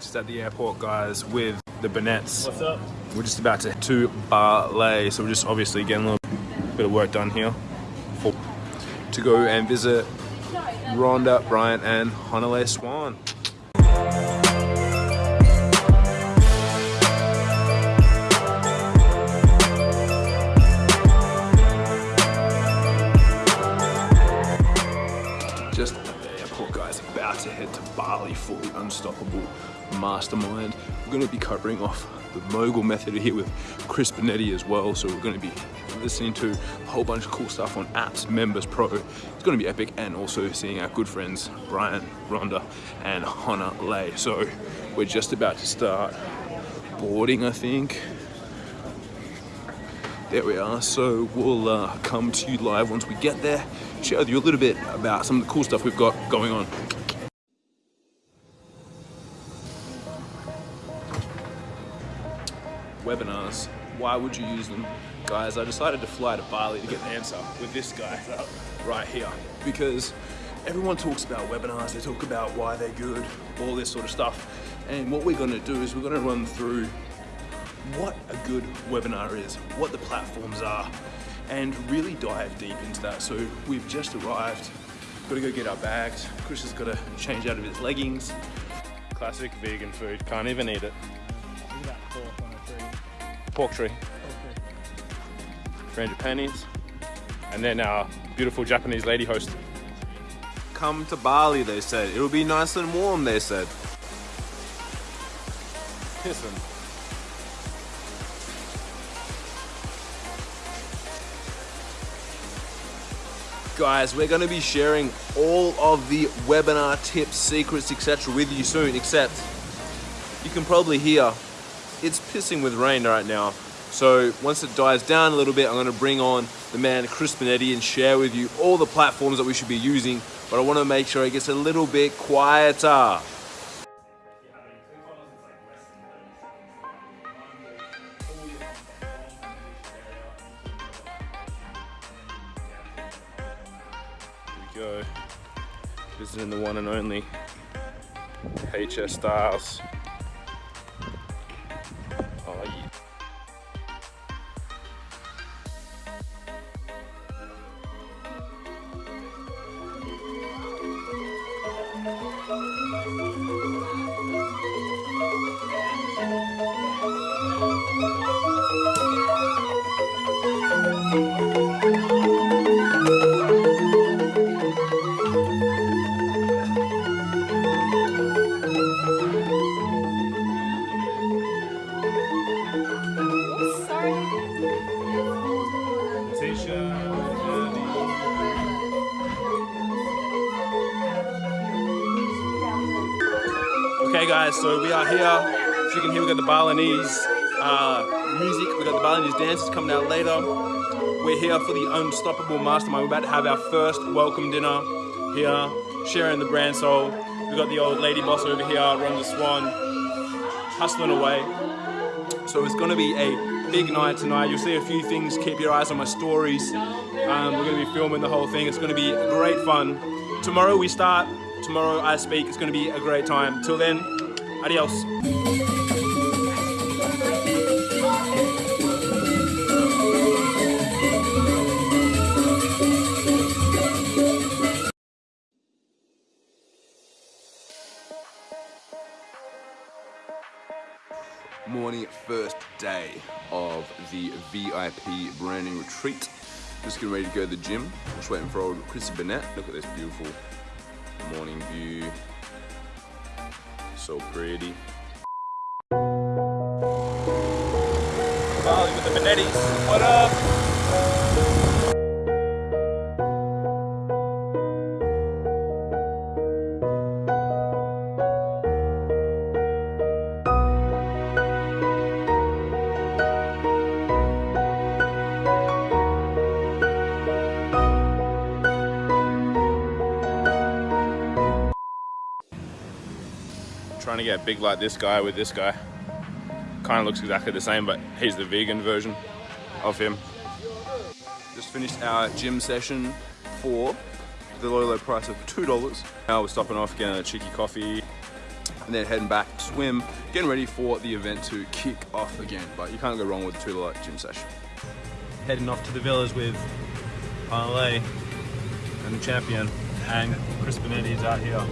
Just at the airport, guys, with the Benettis. What's up? We're just about to to Bali, so we're just obviously getting a little bit of work done here for, to go and visit Rhonda, Brian, and Hanalei Swan. Just at the airport, guys, about to head to Bali for the Unstoppable Mastermind. We're going to be covering off the mogul method here with Chris Benetti as well. So we're going to be listening to a whole bunch of cool stuff on Apps Members Pro. It's going to be epic and also seeing our good friends Brian, Rhonda and Hanalei. So we're just about to start boarding, I think. There we are. So we'll uh, come to you live once we get there, share with you a little bit about some of the cool stuff we've got going on. Webinars. Why would you use them? Guys, I decided to fly to Bali to get the answer with this guy right here. Because everyone talks about webinars, they talk about why they're good, all this sort of stuff. And what we're gonna do is we're gonna run through what a good webinar is, what the platforms are, and really dive deep into that. So we've just arrived, got to go get our bags. Chris has got to change out of his leggings. Classic vegan food, can't even eat it. Pork tree, Okay. 300 pennies, and then our beautiful Japanese lady host. Come to Bali, they said. It'll be nice and warm, they said. Listen. Guys, we're going to be sharing all of the webinar tips, secrets, etc. with you soon, except you can probably hear it's pissing with rain right now. So once it dies down a little bit, I'm going to bring on the man Chris Benetti and share with you all the platforms that we should be using. But I want to make sure it gets a little bit quieter. We go. Visiting the one and only HS Styles. Okay guys, so we are here. As you can hear, we got the Balinese uh, music, we got the Balinese dances coming out later. We're here for the Unstoppable Mastermind. We're about to have our first welcome dinner here, sharing the brand soul. We got the old lady boss over here, Rhonda Swan, hustling away. So it's gonna be a big night tonight. You'll see a few things. Keep your eyes on my stories. Um, we're gonna be filming the whole thing. It's gonna be great fun. Tomorrow we start. Tomorrow I speak. It's gonna be a great time. Till then, adios. morning first day of the VIP branding retreat. Just getting ready to go to the gym. Just waiting for old Chrissy Benetti. Look at this beautiful morning view. So pretty. Bali with the Benettis. What up? Trying to get big like this guy with this guy. Kind of looks exactly the same, but he's the vegan version of him. Just finished our gym session for the low, low price of $2. Now we're stopping off, getting a cheeky coffee, and then heading back to swim, getting ready for the event to kick off again. But you can't go wrong with a $2 gym session. Heading off to the villas with Parlay and the champion, and Chris Benetti is out here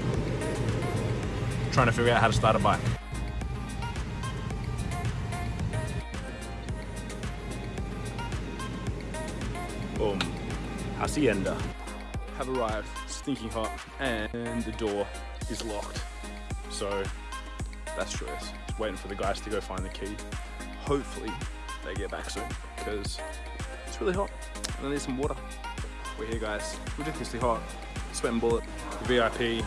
trying to figure out how to start a bike. Boom. Hacienda. Have arrived, stinking hot, and the door is locked. So that's stress. Just waiting for the guys to go find the key. Hopefully they get back soon because it's really hot and I need some water. We're here guys, ridiculously hot, sweating bullet, VIP.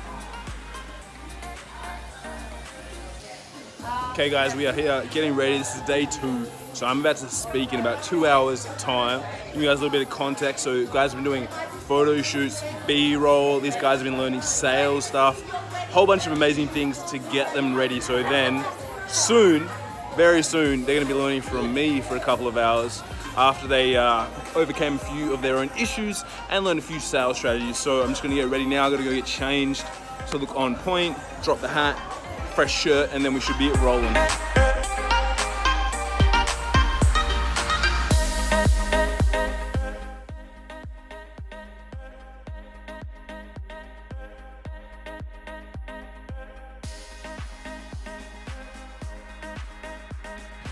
Okay guys, we are here getting ready. This is day two. So I'm about to speak in about two hours time. Give you guys a little bit of context. So guys have been doing photo shoots, B-roll. These guys have been learning sales stuff. Whole bunch of amazing things to get them ready. So then soon, very soon, they're gonna be learning from me for a couple of hours after they uh, overcame a few of their own issues and learned a few sales strategies. So I'm just gonna get ready now. I gotta go get changed to look on point, drop the hat, fresh shirt, and then we should be rolling.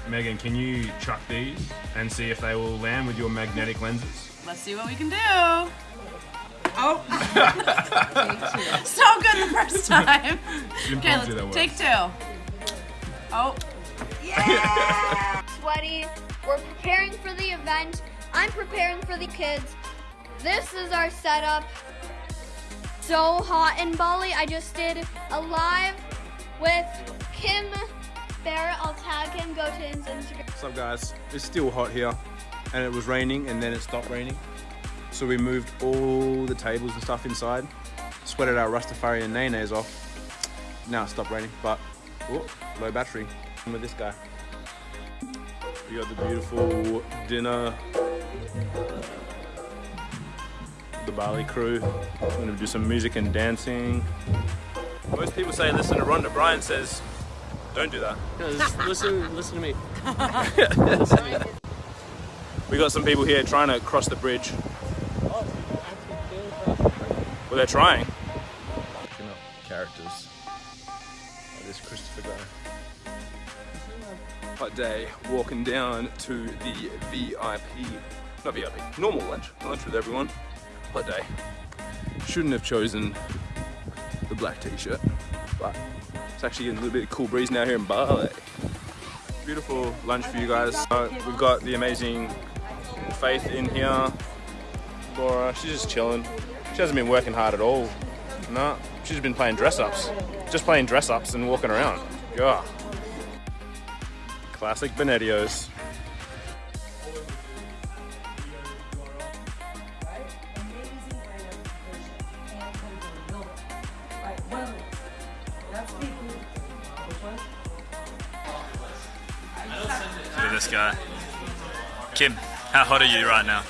Megan, can you chuck these and see if they will land with your magnetic lenses? Let's see what we can do. Oh. so good the first time. Okay, let's take two. Oh. Yeah! Sweaty. We're preparing for the event. I'm preparing for the kids. This is our setup. So hot in Bali. I just did a live with Kim Barrett. I'll tag him. Go to his Instagram. What's up guys? It's still hot here and it was raining and then it stopped raining. So we moved all the tables and stuff inside, sweated our Rastafarian nays off. Now it stopped raining, but oh, low battery. I'm with this guy. We got the beautiful dinner. The Bali crew. We're gonna do some music and dancing. Most people say listen to Rhonda. Brian says, don't do that. No, listen, listen to me. We got some people here trying to cross the bridge. Well, they're trying. Looking up characters. Oh, this Christopher guy. Hot day, walking down to the VIP, not VIP, normal lunch, lunch with everyone. Hot day. Shouldn't have chosen the black t-shirt, but it's actually getting a little bit of cool breeze now here in Bali. Beautiful lunch for you guys. Uh, we've got the amazing Faith in here. Laura, she's just chilling. She hasn't been working hard at all. No, she's been playing dress ups. Just playing dress ups and walking around. Yeah. Classic Benettios. Look at this guy. Kim, how hot are you right now?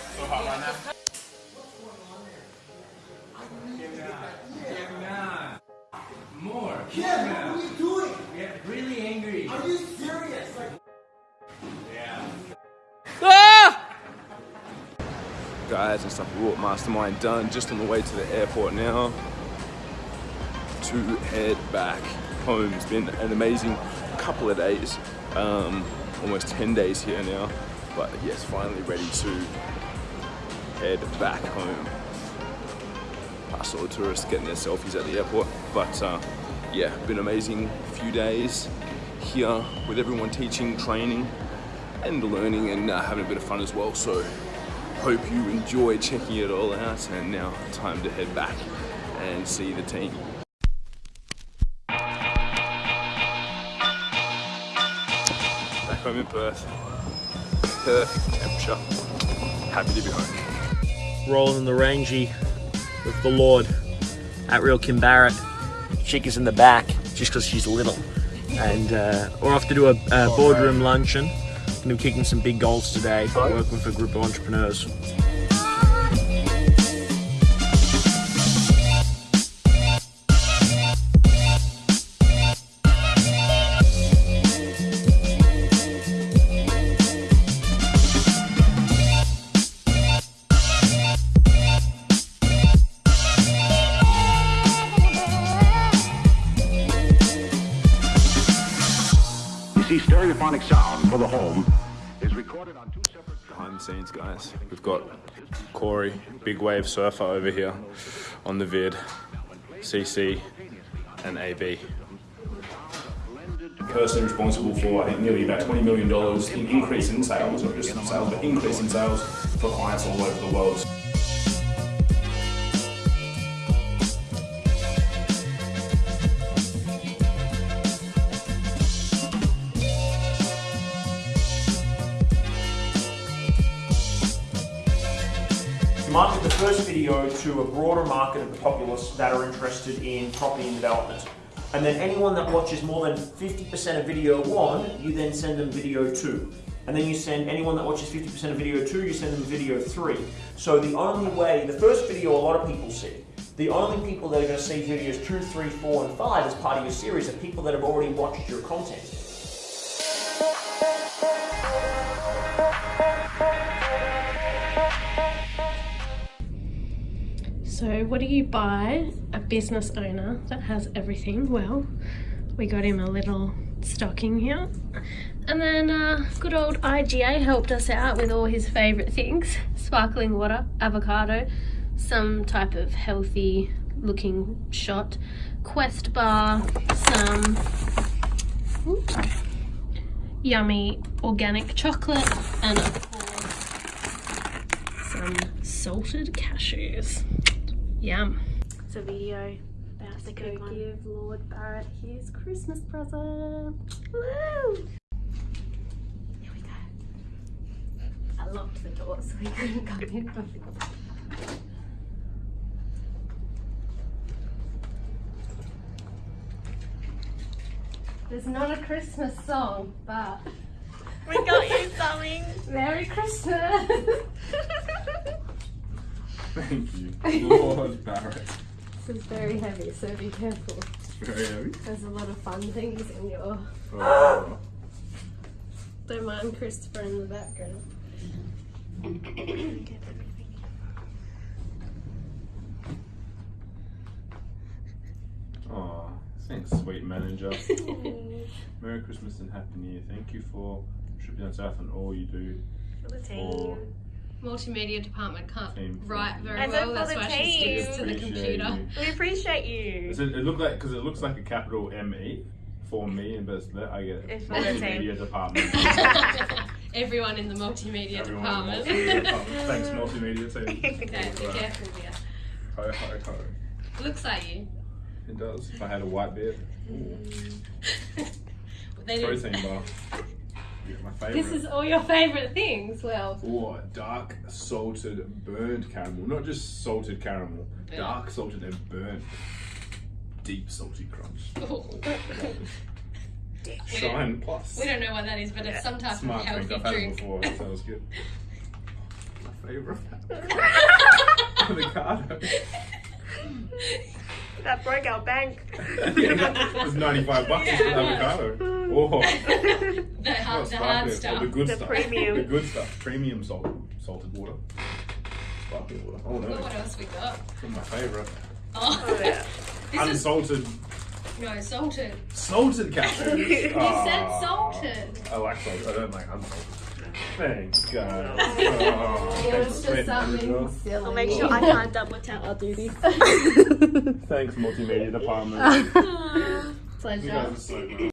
And stuff. Whoop, mastermind done. Just on the way to the airport now to head back home. It's been an amazing couple of days. Um, almost 10 days here now. But yes, finally ready to head back home. I saw the tourists getting their selfies at the airport. But uh, yeah, been amazing few days here with everyone teaching, training, and learning and uh, having a bit of fun as well. So hope you enjoy checking it all out and now time to head back and see the team. Back home in Perth. Perfect temperature. Happy to be home. Rolling in the rangy with the Lord. At real Kim Barrett. Chick is in the back just because she's little. And uh, we're off to do a, a boardroom luncheon going to kicking some big goals today, working with a group of entrepreneurs. See stereophonic sound for the home scenes, guys. We've got Corey, big wave surfer over here on the vid, CC, and AB. Person responsible for, I think, nearly about $20 million in increase in sales, not just in sales, but increase in sales for clients all over the world. Video to a broader market of the populace that are interested in property and development. And then anyone that watches more than 50% of video one, you then send them video two. And then you send anyone that watches 50% of video two, you send them video three. So the only way, the first video a lot of people see, the only people that are going to see videos two, three, four, and five as part of your series are people that have already watched your content. So, what do you buy a business owner that has everything? Well, we got him a little stocking here. And then uh, good old IGA helped us out with all his favourite things sparkling water, avocado, some type of healthy looking shot, Quest bar, some oops, yummy organic chocolate, and of course, some salted cashews. Yum. It's a video about to go give Lord Barrett his Christmas present. Woo! Here we go. I locked the door so he couldn't come in. There's not a Christmas song, but We got you something. Merry Christmas! Thank you. Lord Barrett. This is very heavy, so be careful. It's Very heavy. There's a lot of fun things in your. Oh. Don't mind Christopher in the background. Aw, thanks, sweet manager. Merry Christmas and Happy New Year. Thank you for tripping down south and all you do for Multimedia department can't Team. write very I well. for That's the why she team. sticks to the computer. you. We appreciate you. Is it, it look like because it looks like a capital M E for me, and but I get It's for the multimedia department. Everyone in the multimedia Everyone department. multimedia department. Thanks, multimedia team. okay, be careful, dear. Ho ho ho. Looks like you. It does. If I had a white beard. Ooh. Mm. They didn't- Protein bar. Yeah, my favorite. This is all your favourite things. Well, Or dark salted burnt caramel. Not just salted caramel. Yeah. Dark salted and burnt. Deep salty crunch. Shine plus. we don't know what that is, but it's some type Smart of healthy drink. I've had it before. That sounds good. My favourite. Avocado. That broke our bank. it was 95 bucks for the avocado. Oh, The hard, oh, the hard stuff. Oh, the good The stuff. premium. The good stuff. Premium salt, salted water. Sparkling water. Oh no. Look what else we got. That's my favourite. Oh, Oh, yeah. this is Unsalted. no salted. Salted cashews. You Ah, said salted. I like salted. I don't like unsalted. Thanks, guys. Oh, It thanks, was just something silly. I'll make sure I can't double tap. I'll do this. Thanks, multimedia department. You Pleasure.